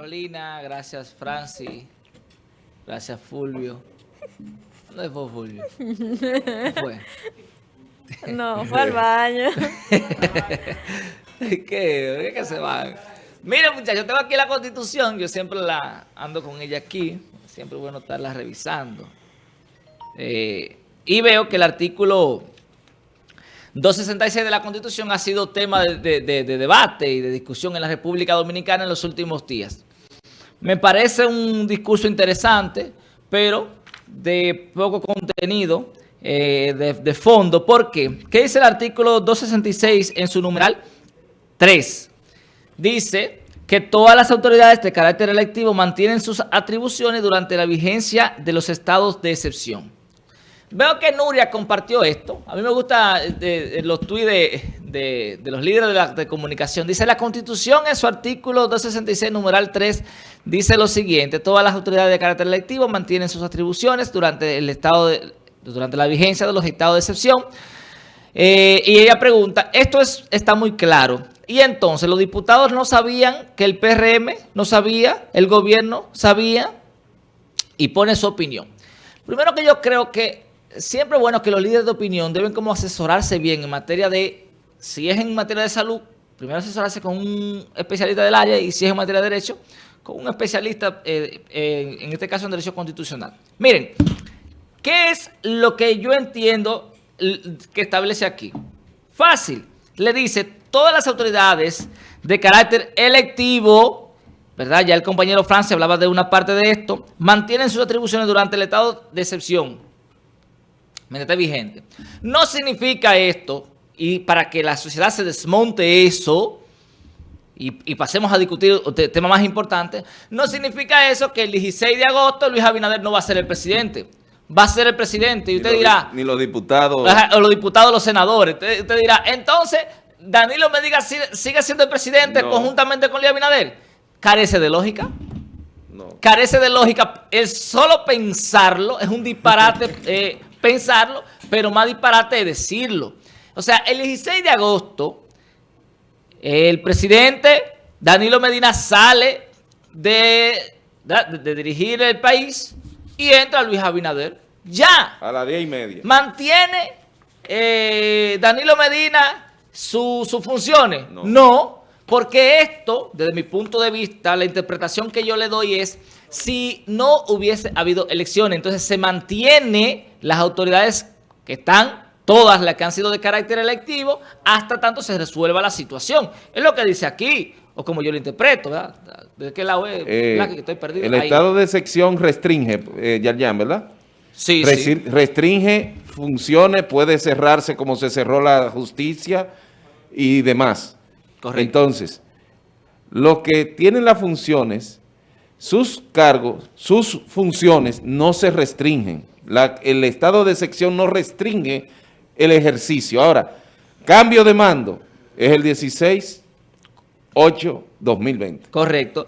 Carolina, gracias Francis, gracias Fulvio. ¿Dónde fue Fulvio? ¿Qué fue? No, fue al baño. ¿Qué? ¿Qué que se van? Miren muchachos, tengo aquí la constitución, yo siempre la ando con ella aquí, siempre bueno estarla revisando. Eh, y veo que el artículo 266 de la Constitución ha sido tema de, debate y de discusión en la República Dominicana en los últimos días. Me parece un discurso interesante, pero de poco contenido, eh, de, fondo. ¿Por qué? ¿Qué dice el artículo 266 en su numeral 3? Dice que todas las autoridades de carácter electivo mantienen sus atribuciones durante la vigencia de los estados de excepción. Veo que Nuria compartió esto. A mí me gusta eh, los tweets de, los líderes de la comunicación. Dice, la Constitución en su artículo 266, numeral 3, dice lo siguiente. Todas las autoridades de carácter electivo mantienen sus atribuciones durante el estado durante la vigencia de los estados de excepción. Eh, y ella pregunta, esto es, está muy claro. Y entonces, los diputados no sabían que el PRM no sabía, el gobierno sabía y pone su opinión. Primero que yo creo que siempre es bueno que los líderes de opinión deben como asesorarse bien en materia de, si es en materia de salud, primero asesorarse con un especialista del área y si es en materia de derecho, con un especialista, eh, en este caso en derecho constitucional. Miren, ¿qué es lo que yo entiendo que establece aquí? Fácil, le dice, todas las autoridades de carácter electivo, ¿verdad? Ya el compañero Francia hablaba de una parte de esto, mantienen sus atribuciones durante el estado de excepción mientras vigente. No significa esto, y para que la sociedad se desmonte eso, y, pasemos a discutir el tema más importante, no significa eso que el 16 de agosto Luis Abinader no va a ser el presidente. Va a ser el presidente y usted dirá... Ni los diputados... O los diputados, los senadores. Usted, dirá, entonces, Danilo me diga, sigue siendo el presidente conjuntamente con Luis Abinader. ¿Carece de lógica? No. Carece de lógica. El solo pensarlo es un disparate eh, pensarlo, pero más disparate decirlo. O sea, el 16 de agosto, el presidente Danilo Medina sale de, de, dirigir el país y entra Luis Abinader. Ya. A las 10 y media. ¿Mantiene eh, Danilo Medina sus funciones? no, porque esto, desde mi punto de vista, la interpretación que yo le doy es si no hubiese habido elecciones. Entonces se mantiene las autoridades que están, todas las que han sido de carácter electivo, hasta tanto se resuelva la situación. Es lo que dice aquí, o como yo lo interpreto, ¿verdad? ¿De qué lado es? Eh, que estoy perdido. El estado de sección restringe, eh, Yarjan, ¿verdad? Sí, sí. Restringe funciones, puede cerrarse como se cerró la justicia y demás. Correcto. Entonces, los que tienen las funciones sus cargos, sus funciones no se restringen. el estado de sección no restringe el ejercicio. Ahora, cambio de mando es el 16-8-2020. Correcto.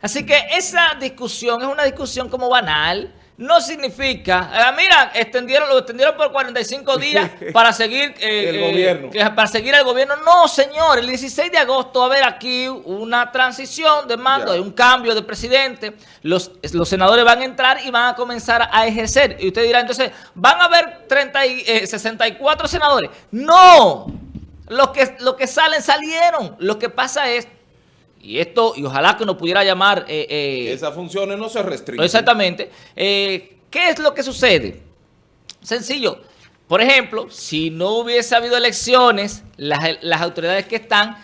Así que esa discusión es una discusión como banal, no significa, eh, mira, extendieron, lo extendieron por 45 días para seguir eh, el gobierno. Eh, para seguir el gobierno. No, señor, el 16 de agosto va a haber aquí una transición de mando, hay un cambio de presidente. Los, los senadores van a entrar y van a comenzar a ejercer. Y usted dirá, entonces, ¿van a haber 30 y, 64 senadores? No, los que, los que salen, salieron. Lo que pasa es y esto, y ojalá que nos pudiera llamar... Eh, eh, Esas funciones no se restringen. Exactamente. Eh, ¿Qué es lo que sucede? Sencillo. Por ejemplo, si no hubiese habido elecciones, las, autoridades que están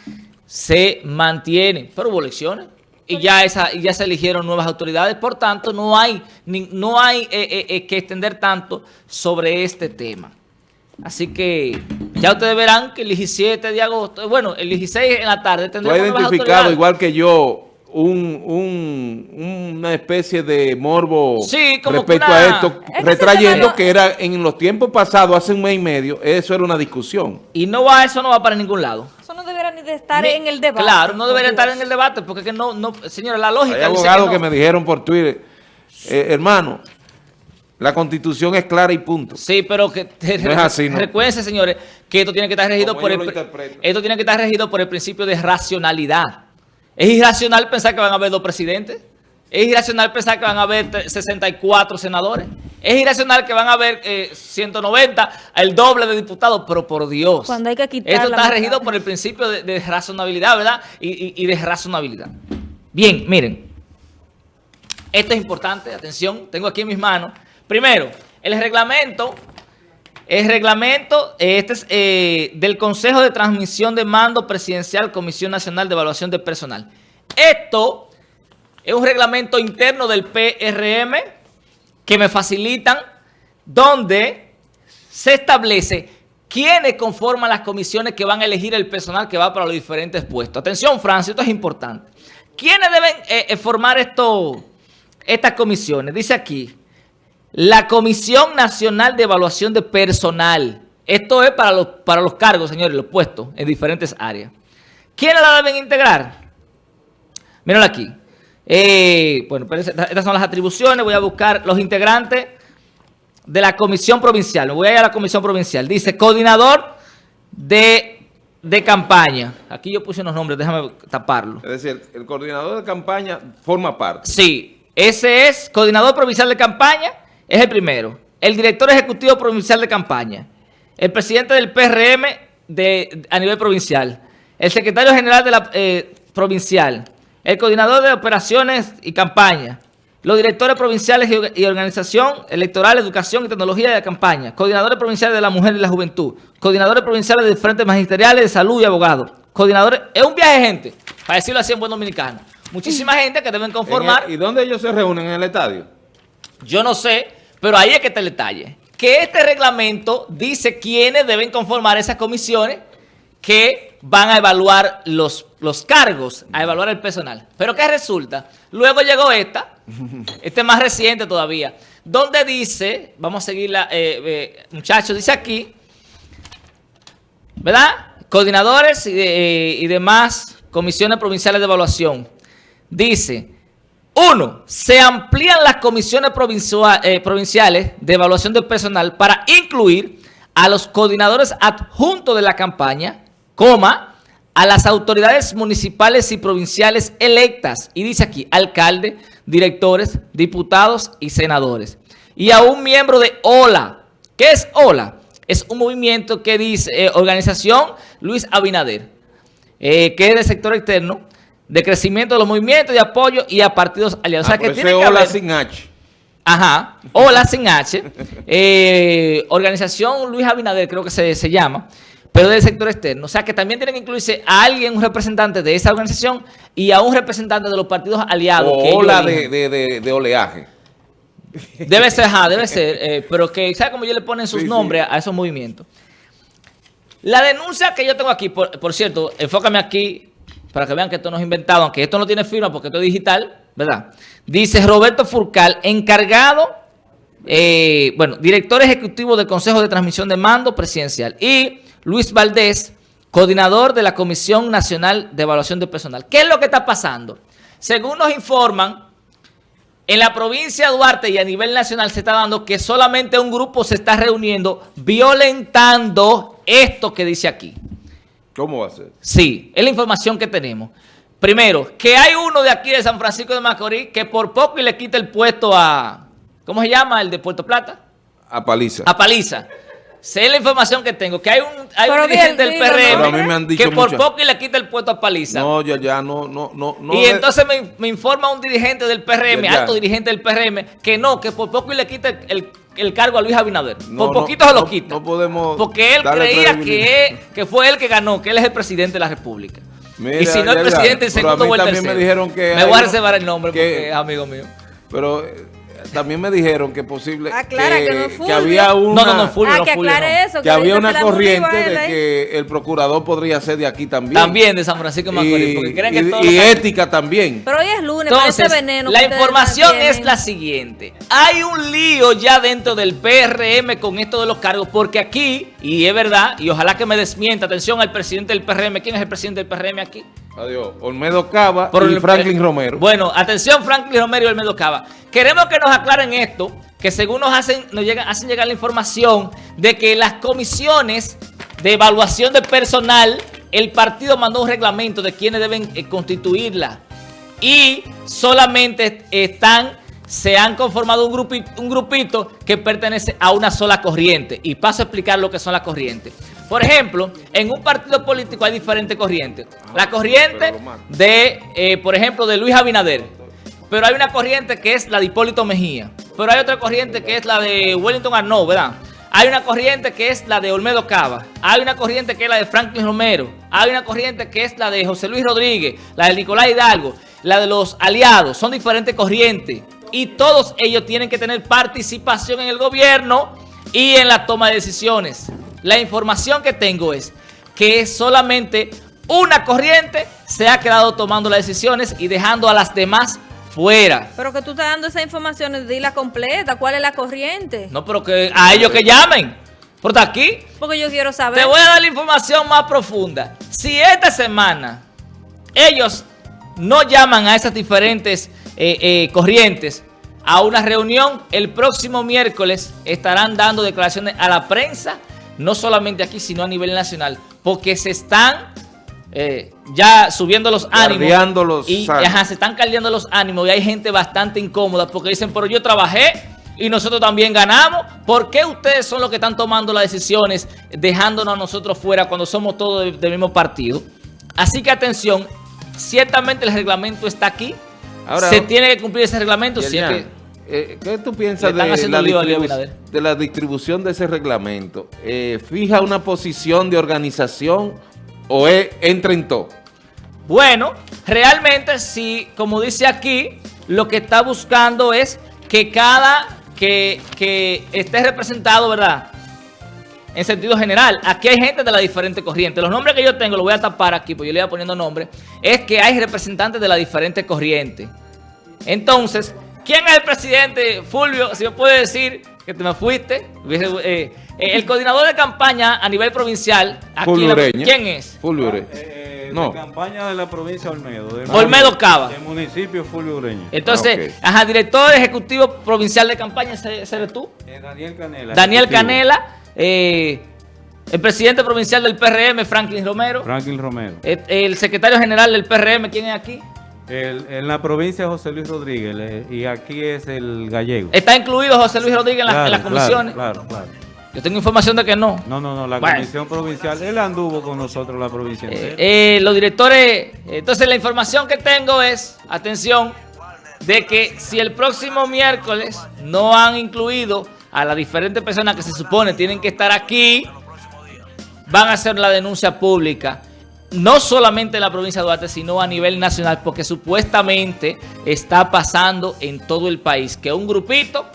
se mantienen. Pero hubo elecciones y ya, esa, ya se eligieron nuevas autoridades. Por tanto, no hay, no hay que extender tanto sobre este tema. Así que ya ustedes verán que el 17 de agosto, bueno, el 16 en la tarde tendremos Tú has identificado, igual que yo, un, un, una especie de morbo respecto a esto, retrayendo que era en los tiempos pasados, hace un mes y medio, eso era una discusión. Y no va, eso no va para ningún lado. Eso no debería ni de estar en el debate. Claro, no debería estar en el debate, porque que no, no, señora, la lógica Hay abogados que, me dijeron por Twitter, eh, hermano, la Constitución es clara y punto. Sí, pero que no es así, recuérdense, señores, que esto tiene que estar regido por el esto tiene que estar regido por el principio de racionalidad. Es irracional pensar que van a haber dos presidentes. Es irracional pensar que van a haber 64 senadores. Es irracional que van a haber 190, eh, el doble de diputados, pero por Dios. Cuando hay que quitar Esto está regido por el principio de, razonabilidad, ¿verdad? Y, y, de razonabilidad. Bien, miren. Esto es importante, atención, tengo aquí en mis manos. Primero, el reglamento, el reglamento este es eh, del Consejo de Transmisión de Mando Presidencial Comisión Nacional de Evaluación de Personal. Esto es un reglamento interno del PRM que me facilitan donde se establece quiénes conforman las comisiones que van a elegir el personal que va para los diferentes puestos. Atención, Francia, esto es importante. ¿Quiénes deben eh, eh, formar esto, estas comisiones? Dice aquí, la Comisión Nacional de Evaluación de Personal. Esto es para los, para los cargos, señores, los puestos en diferentes áreas. ¿Quiénes la deben integrar? Mírenlo aquí. Eh, bueno, estas son las atribuciones. Voy a buscar los integrantes de la comisión provincial. Me voy a ir a la comisión provincial. Dice coordinador de, de campaña. Aquí yo puse unos nombres, déjame taparlo. Es decir, el coordinador de campaña forma parte. Sí, ese es coordinador provincial de campaña, es el primero. El director ejecutivo provincial de campaña. El presidente del PRM de, a nivel provincial. El secretario general de la eh, provincial el coordinador de operaciones y campaña, los directores provinciales y organización electoral, educación y tecnología de campaña, coordinadores provinciales de la mujer y la juventud, coordinadores provinciales de frentes magisteriales de salud y abogados, coordinadores, es un viaje de gente, para decirlo así en buen dominicano. Muchísima gente que deben conformar. ¿Y dónde ellos se reúnen en el estadio? Yo no sé, pero ahí es que te el detalle. Que este reglamento dice quiénes deben conformar esas comisiones que van a evaluar los, los cargos, a evaluar el personal. Pero ¿qué resulta? Luego llegó esta, este más reciente todavía, donde dice, vamos a seguirla, eh, eh, muchachos, dice aquí, ¿verdad? Coordinadores y, eh, y demás comisiones provinciales de evaluación. Dice, uno, se amplían las comisiones provinciales de evaluación del personal para incluir a los coordinadores adjuntos de la campaña, coma, a las autoridades municipales y provinciales electas, y dice aquí, alcalde, directores, diputados y senadores, y a un miembro de OLA. ¿Qué es OLA? Es un movimiento que dice, eh, organización Luis Abinader, eh, que es del sector externo, de crecimiento de los movimientos de apoyo y a partidos aliados. o sea, ah, que tiene que OLA sin H. Ajá, OLA sin H, eh, organización Luis Abinader creo que se, se llama, pero del sector externo. O sea, que también tienen que incluirse a alguien, un representante de esa organización y a un representante de los partidos aliados. O ola de, oleaje. Debe ser, ajá, debe ser. Eh, pero que, ¿sabes cómo ellos le ponen sus nombres a esos movimientos? La denuncia que yo tengo aquí, por, cierto, enfócame aquí para que vean que esto no es inventado, aunque esto no tiene firma porque esto es digital, ¿verdad? Dice Roberto Furcal, encargado, eh, bueno, director ejecutivo del Consejo de Transmisión de Mando Presidencial y Luis Valdés, coordinador de la Comisión Nacional de Evaluación de Personal. ¿Qué es lo que está pasando? Según nos informan, en la provincia de Duarte y a nivel nacional se está dando que solamente un grupo se está reuniendo violentando esto que dice aquí. ¿Cómo va a ser? Sí, es la información que tenemos. Primero, que hay uno de aquí de San Francisco de Macorís que por poco y le quita el puesto a... ¿Cómo se llama? ¿El de Puerto Plata? A Paliza. A Paliza. Sé la información que tengo, que hay un, hay un dirigente del PRM que por poco y le quita el puesto a Paliza. No, ya, ya, no, no, no. y entonces me, informa un dirigente del PRM, alto dirigente del PRM, que no, que por poco y le quita el, cargo a Luis Abinader. por poquito se lo quita. No podemos Porque él creía que, que fue él que ganó, que él es el presidente de la República. y si no el presidente, el segundo o el tercero. Me, dijeron que me voy a reservar el nombre porque es amigo mío. Pero también me dijeron que posible Aclara que, no que había una no, no, no, Fulvio, ah, que aclare eso, que, había una corriente de que el procurador podría ser de aquí también. También de San Francisco de Macorís, porque creen que y, y ética también. Pero hoy es lunes, Entonces, veneno. La información es la siguiente. Hay un lío ya dentro del PRM con esto de los cargos, porque aquí, y es verdad, y ojalá que me desmienta, atención al presidente del PRM. ¿Quién es el presidente del PRM aquí? Adiós. Olmedo Cava y Franklin Romero. Bueno, atención Franklin Romero y Olmedo Cava. Queremos que nos aclaren esto, que según nos hacen, nos llegan, hacen llegar la información de que las comisiones de evaluación de personal el partido mandó un reglamento de quienes deben eh, constituirla y solamente están, se han conformado un grupito, un grupito que pertenece a una sola corriente. Y paso a explicar lo que son las corrientes. Por ejemplo, en un partido político hay diferentes corrientes. La corriente de, eh, por ejemplo, de Luis Abinader. Pero hay una corriente que es la de Hipólito Mejía. Pero hay otra corriente que es la de Wellington Arnaud, ¿verdad? Hay una corriente que es la de Olmedo Cava. Hay una corriente que es la de Franklin Romero. Hay una corriente que es la de José Luis Rodríguez, la de Nicolás Hidalgo, la de los aliados. Son diferentes corrientes. Y todos ellos tienen que tener participación en el gobierno y en la toma de decisiones. La información que tengo es que solamente una corriente se ha quedado tomando las decisiones y dejando a las demás fuera. Pero que tú estás dando esa información, dila completa, ¿cuál es la corriente? No, pero que a ellos que llamen. Por aquí. Porque yo quiero saber. Te voy a dar la información más profunda. Si esta semana ellos no llaman a esas diferentes eh, eh, corrientes a una reunión, el próximo miércoles estarán dando declaraciones a la prensa no solamente aquí, sino a nivel nacional, porque se están eh, ya subiendo los ánimos. y se están caldeando los ánimos y hay gente bastante incómoda porque dicen, pero yo trabajé y nosotros también ganamos. ¿Por qué ustedes son los que están tomando las decisiones dejándonos a nosotros fuera cuando somos todos del, mismo partido? Así que atención, ciertamente el reglamento está aquí. se tiene que cumplir ese reglamento. Si eh, ¿Qué tú piensas de la, distribución de ese reglamento? Eh, ¿Fija una posición de organización o es, entra en todo? Bueno, realmente sí, como dice aquí, lo que está buscando es que cada que, que esté representado, ¿verdad? En sentido general, aquí hay gente de las diferentes corrientes. Los nombres que yo tengo, lo voy a tapar aquí, porque yo le voy poniendo nombres, es que hay representantes de las diferentes corrientes. Entonces, ¿Quién es el presidente, Fulvio? Si me puede decir que te me fuiste. Eh, eh, el coordinador de campaña a nivel provincial. Aquí ¿Quién es? Fulvio Ureña. Eh, no. De campaña de la provincia de Olmedo. De Olmedo Cava. El municipio Fulvio Ureña. Entonces, ah, ajá, director ejecutivo provincial de campaña, ¿ese eres tú? Daniel Canela. Daniel Canela. el presidente provincial del PRM, Franklin Romero. Franklin Romero. el secretario general del PRM, ¿quién es aquí? En la provincia José Luis Rodríguez y aquí es el gallego. ¿Está incluido José Luis Rodríguez en, las comisiones? Claro, claro, Yo tengo información de que no. No, no, no, la comisión provincial, él anduvo con nosotros la provincia. Eh, eh, los directores, entonces la información que tengo es, atención, de que si el próximo miércoles no han incluido a las diferentes personas que se supone tienen que estar aquí, van a hacer la denuncia pública no solamente en la provincia de Duarte, sino a nivel nacional, porque supuestamente está pasando en todo el país, que un grupito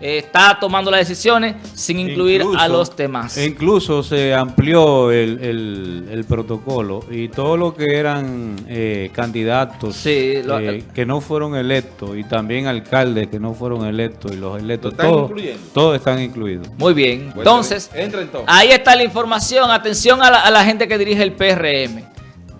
está tomando las decisiones sin incluir a los demás. Incluso se amplió el, protocolo y todo lo que eran eh, candidatos eh, que no fueron electos y también alcaldes que no fueron electos y los electos, todos, todos están incluidos. Muy bien, entonces, ahí está la información, atención a la, a la gente que dirige el PRM.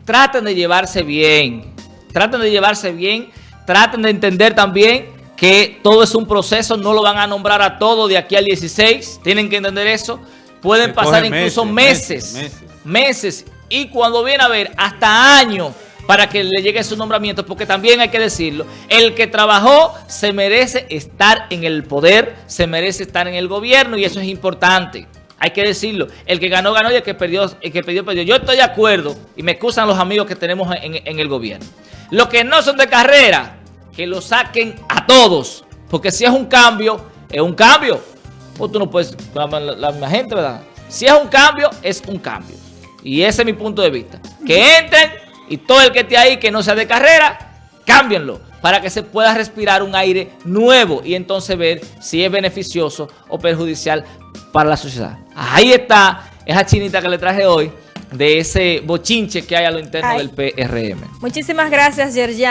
Traten de llevarse bien, traten de llevarse bien, traten de entender también que todo es un proceso, no lo van a nombrar a todo de aquí al 16, tienen que entender eso. Pueden pasar incluso meses, meses, y cuando viene a ver hasta años para que le llegue su nombramiento, porque también hay que decirlo, el que trabajó se merece estar en el poder, se merece estar en el gobierno y eso es importante. Hay que decirlo. El que ganó, ganó y el que perdió, el que perdió, perdió. Yo estoy de acuerdo y me excusan los amigos que tenemos en, en el gobierno. Los que no son de carrera, que lo saquen a todos. Porque si es un cambio, es un cambio. O tú no puedes, la, la, misma gente, ¿verdad? Si es un cambio, es un cambio. Y ese es mi punto de vista. Que entren y todo el que esté ahí que no sea de carrera, cámbienlo para que se pueda respirar un aire nuevo y entonces ver si es beneficioso o perjudicial para la sociedad. Ahí está esa chinita que le traje hoy de ese bochinche que hay a lo interno del PRM. Muchísimas gracias, Yerjan.